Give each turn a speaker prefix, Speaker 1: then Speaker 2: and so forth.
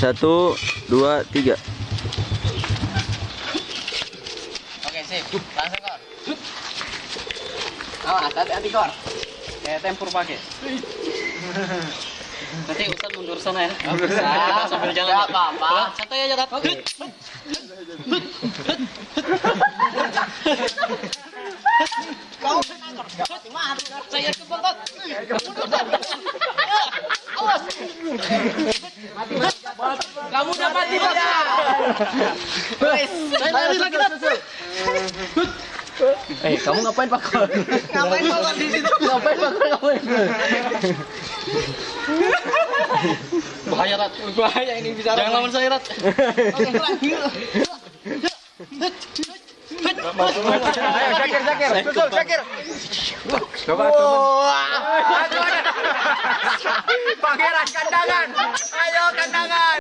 Speaker 1: Satu, dua, tiga.
Speaker 2: Oke, sip. Langsung kor. Awas, hati-hati kor. Kayak tempur pakai. Nanti Ustaz mundur sana ya. Bisa. Sambil jalan. Enggak apa-apa. Santai aja, Tat. Oke. Kau mati. Saya ke Tat. Kamu udah mati. Guys, lari lagi.
Speaker 1: Eh, kamu ngapain Pak?
Speaker 2: Ngapain kau di situ?
Speaker 1: ngapain Pak? Ngapain?
Speaker 2: Bahaya, Rat. Bahaya ini bisa. Jangan lawan saya, Rat. Oke, terakhir.
Speaker 3: Ayo, Syakir, Syakir. Susul, Syakir.
Speaker 1: Coba, coba.
Speaker 3: Pangeran kandangan. Ayo kandangan.